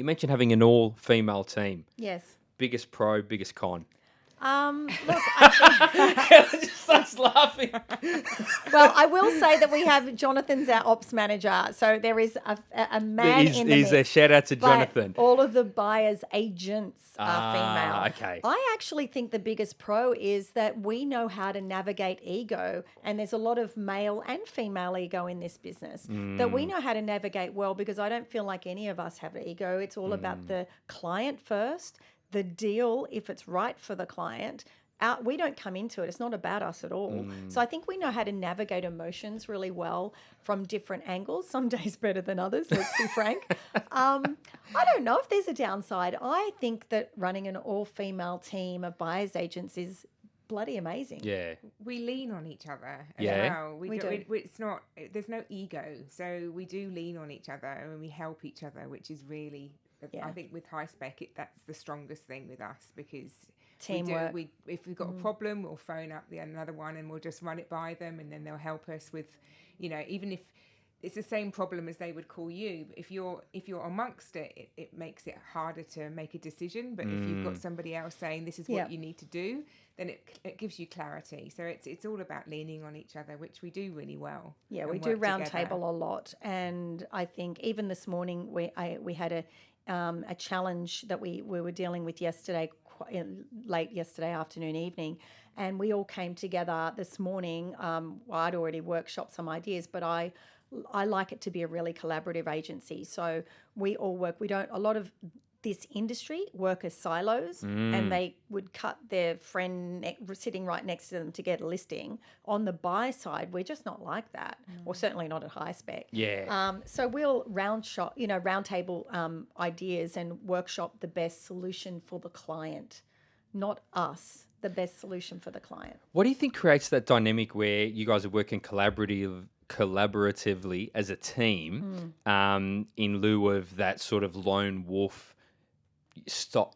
You mentioned having an all female team. Yes. Biggest pro, biggest con. Um, look, I think, just starts laughing. well, I will say that we have Jonathan's our ops manager, so there is a, a a man He's, in the he's a shout out to Jonathan. All of the buyers' agents are Ah, female. okay. I actually think the biggest pro is that we know how to navigate ego, and there's a lot of male and female ego in this business that we Mm. know how to navigate well because I don't feel like any of us have ego. It's all Mm. about the client first, the deal if it's right for the client. Out, we don't come into it. It's not about us at all. Mm. So I think we know how to navigate emotions really well from different angles. Some days better than others. Let's be frank. Um, I don't know if there's a downside. I think that running an all-female team of buyers agents is bloody amazing. yeah. we lean on each other as Yeah. well. We, We do. do. we- we- it's not. There's no ego, so we do lean on each other and we help each other, which is really. Yeah. I think with high spec, it, that's the strongest thing with us because Teamwork. We do, we if we've got a mm. problem, we'll phone up the another one and we'll just run it by them, and then they'll help us with, you know, even if it's the same problem as they would call you. If you're if you're amongst it, it, it makes it harder to make a decision. But if you've got mm. somebody else saying this is what Yeah. you need to do, then it, it gives you clarity. So it's it's all about leaning on each other, which we do really well. Yeah, we do work round together. table a lot, and I think even this morning we I, we had a um, a challenge that we we were dealing with yesterday, late yesterday afternoon, evening, and we all came together this morning. Um, well, I'd already workshopped some ideas, but I I like it to be a really collaborative agency. So we all work. We don't a lot of this industry work as silos and they would cut their friend ne- sitting right next to them to get a listing. On the buy side, we're just not like that, or certainly not at high spec. Yeah. Um, so we'll round shop, you know, round table um, ideas and workshop the best solution for the client, not us. The best solution for the client. What do you think creates that dynamic where you guys are working collaborative, collaboratively as a team, um, in lieu of that sort of lone wolf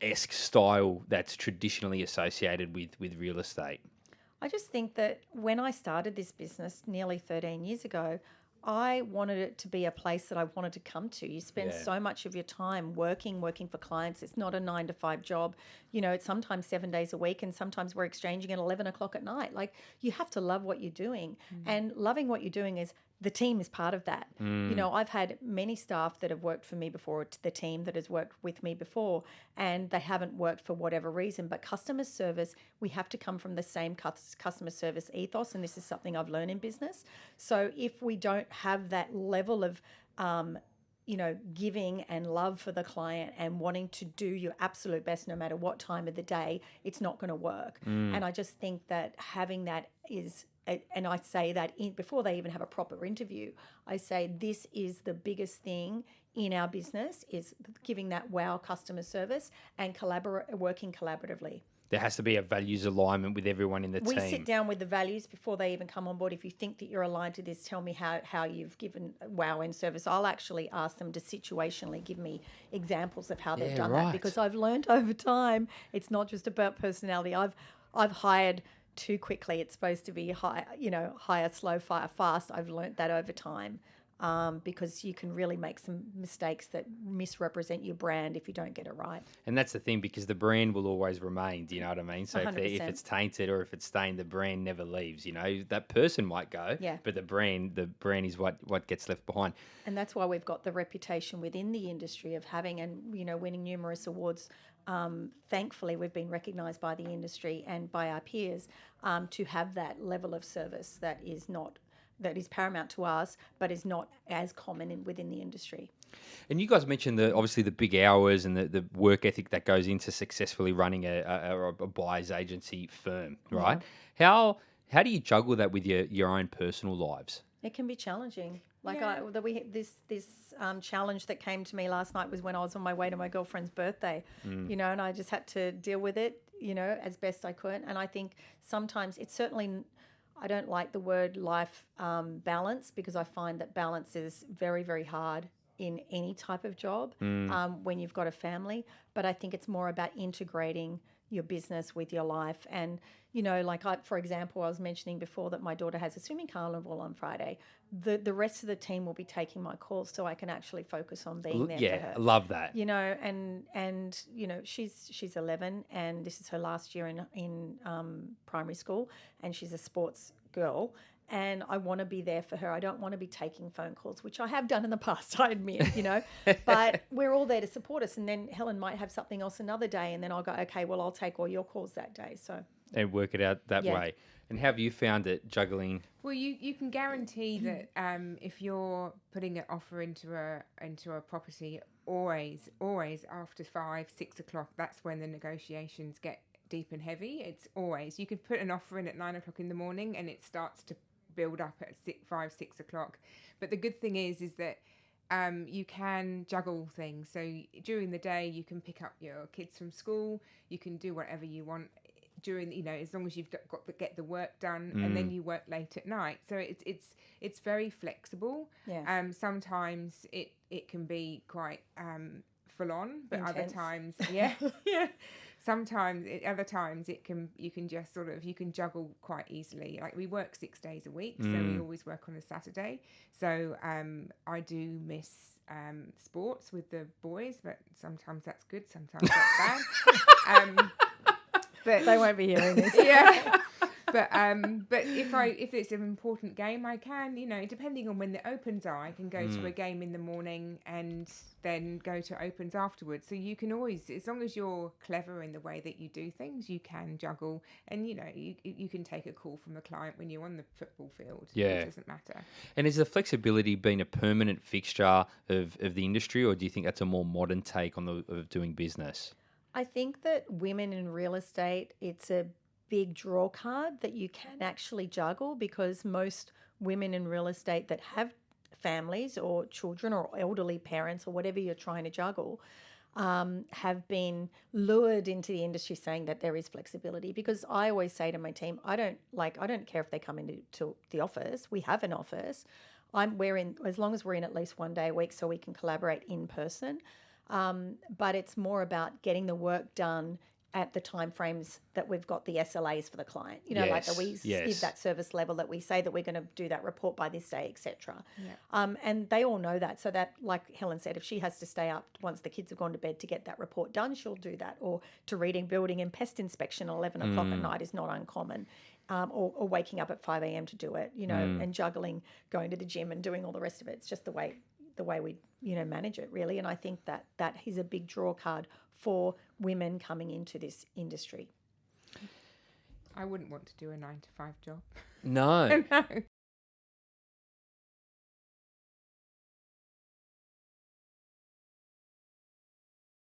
esque style that's traditionally associated with with real estate? I just think that when I started this business nearly 13 years ago, I wanted it to be a place that I wanted to come to. You spend Yeah. so much of your time working, working for clients. It's not a nine to five job. You know, it's sometimes seven days a week, and sometimes we're exchanging at 11 o'clock at night. Like, you have to love what you're doing. Mm. And loving what you're doing is the team is part of that. You know, I've had many staff that have worked for me before, the team that has worked with me before, and they haven't worked for whatever reason. But customer service, we have to come from the same customer service ethos, and this is something I've learned in business. So if we don't have that level of um, you know, giving and love for the client and wanting to do your absolute best no matter what time of the day, it's not going to work. And I just think that having that is, and I say that in, before they even have a proper interview, I say this is the biggest thing in our business is giving that wow customer service and collaborate, working collaboratively. There has to be a values alignment with everyone in the We team. We sit down with the values before they even come on board. If you think that you're aligned to this, tell me how, how you've given wow in service. I'll actually ask them to situationally give me examples of how they've Yeah, done right. that because I've learned over time it's not just about personality. I've I've hired too quickly. It's supposed to be high, you know, hire, slow, fire fast. I've learned that over time. Um, because you can really make some mistakes that misrepresent your brand if you don't get it right. And that's the thing because the brand will always remain. Do you know what I mean? So if, they- if it's tainted or if it's stained, the brand never leaves. You know that person might go, Yeah. but the brand, the brand is what what gets left behind. and that's why we've got the reputation within the industry of having and you know winning numerous awards. Um, thankfully, we've been recognised by the industry and by our peers um, to have that level of service that is not that is paramount to us, but is not as common in, within the industry. And you guys mentioned the obviously the big hours and the, the work ethic that goes into successfully running a, a, a buyer's agency firm, right? How how do you juggle that with your, your own personal lives? It can be challenging. Like I, the, we this this um, challenge that came to me last night was when I was on my way to my girlfriend's birthday, you know, and I just had to deal with it, you know, as best I could. And I think sometimes it's certainly n- I don't like the word life um, balance because I find that balance is very very hard in any type of job um, when you've got a family. But I think it's more about integrating your business with your life. And, you know, like I, for example, I was mentioning before that my daughter has a swimming carnival on Friday. The, the rest of the team will be taking my calls so I can actually focus on being there for yeah, her love that. you know and and you know she's she's 11 and this is her last year in in um, primary school and she's a sports girl and I want to be there for her. I don't want to be taking phone calls, which I have done in the past, I admit, you know. but we're all there to support us. And then Helen might have something else another day, and then I'll go, okay, well, I'll take all your calls that day. So And work it out that Yeah. way. And how have you found it juggling? Well, you, you can guarantee that um, if you're putting an offer into a into a property, always always after five six o'clock, that's when the negotiations get deep and heavy. It's always you could put an offer in at nine o'clock in the morning, and it starts to build up at six, five six o'clock. But the good thing is is that um, you can juggle things. So during the day, you can pick up your kids from school. You can do whatever you want during you know as long as you've got to get the work done and then you work late at night so it's it's it's very flexible Yeah. um sometimes it it can be quite um full on but other times yeah yeah. Sometimes it, other times it can you can just sort of you can juggle quite easily. Like we work six days a week so we always work on a saturday. So um i do miss um sports with the boys but sometimes that's good sometimes that's bad. Um but they won't be hearing this. yeah. But um, but if I if it's an important game, I can you know depending on when the opens are, I can go to a game in the morning and then go to opens afterwards. So you can always, as long as you're clever in the way that you do things, you can juggle, and you know you you can take a call from a client when you're on the football field. Yeah. it doesn't matter. And has the flexibility been a permanent fixture of, of the industry, or do you think that's a more modern take on the of doing business? I think that women in real estate, it's a big draw card that you can actually juggle because most women in real estate that have families or children or elderly parents or whatever you're trying to juggle um, have been lured into the industry saying that there is flexibility because I always say to my team, I don't like I don't care if they come into to the office. We have an office. I'm we're in as long as we're in at least one day a week so we can collaborate in person. Um, but it's more about getting the work done at the time frames that we've got the SLAs for the client. You know, like that we Yes, give that service level that we say that we're going to do that report by this day, etc. Um, and they all know that. So that, like Helen said, if she has to stay up once the kids have gone to bed to get that report done, she'll do that. Or to reading, building, and pest inspection at eleven o'clock at night is not uncommon. Um, or, or waking up at five a.m. to do it. You know, and juggling, going to the gym, and doing all the rest of it. It's just the way the way we you know manage it really and i think that that is a big draw card for women coming into this industry I wouldn't want to do a nine to five job. No. no.